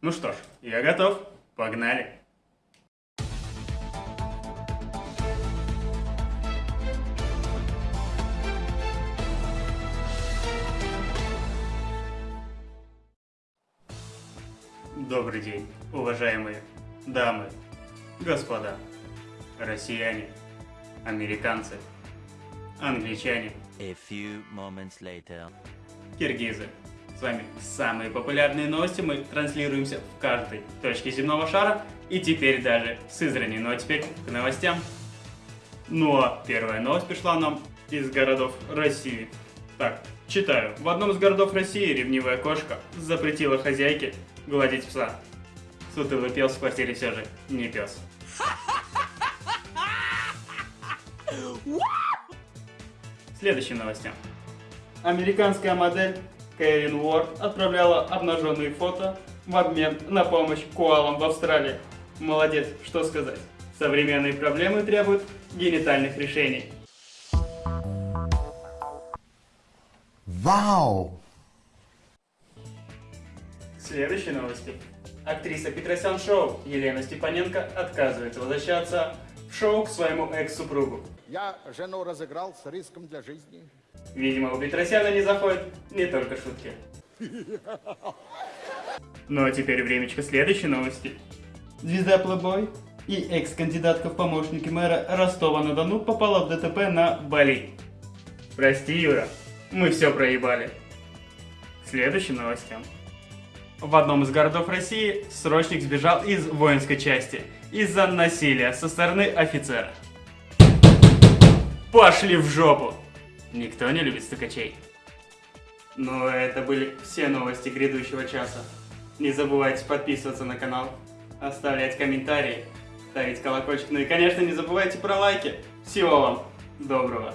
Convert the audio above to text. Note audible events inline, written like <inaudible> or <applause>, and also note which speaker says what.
Speaker 1: Ну что ж, я готов. Погнали. Добрый день, уважаемые дамы, господа, россияне, американцы, англичане,
Speaker 2: A few moments later.
Speaker 1: киргизы. С вами самые популярные новости мы транслируемся в каждой точке земного шара и теперь даже в Сызрани. Ну а теперь к новостям. Ну а первая новость пришла нам из городов России. Так, читаю. В одном из городов России ревнивая кошка запретила хозяйке гладить пса. Сутылый пес в квартире все же не пес. <laughs> Следующим новостям. Американская модель Кэрин Уорд отправляла обнаженные фото в обмен на помощь коалам в Австралии. Молодец, что сказать. Современные проблемы требуют генитальных решений.
Speaker 3: Вау!
Speaker 1: Следующие новости. Актриса Петросян Шоу Елена Степаненко отказывается возвращаться в шоу к своему экс-супругу.
Speaker 4: Я жену разыграл с риском для жизни.
Speaker 1: Видимо, у Петросяна не заходят не только шутки. Ну а теперь времечко следующей новости. Звезда Playboy и экс-кандидатка в помощники мэра Ростова-на-Дону попала в ДТП на Бали. Прости, Юра, мы все проебали. Следующим новостям. В одном из городов России срочник сбежал из воинской части из-за насилия со стороны офицера. Пошли в жопу! Никто не любит стукачей. Ну, это были все новости грядущего часа. Не забывайте подписываться на канал, оставлять комментарии, ставить колокольчик. Ну и, конечно, не забывайте про лайки. Всего вам доброго.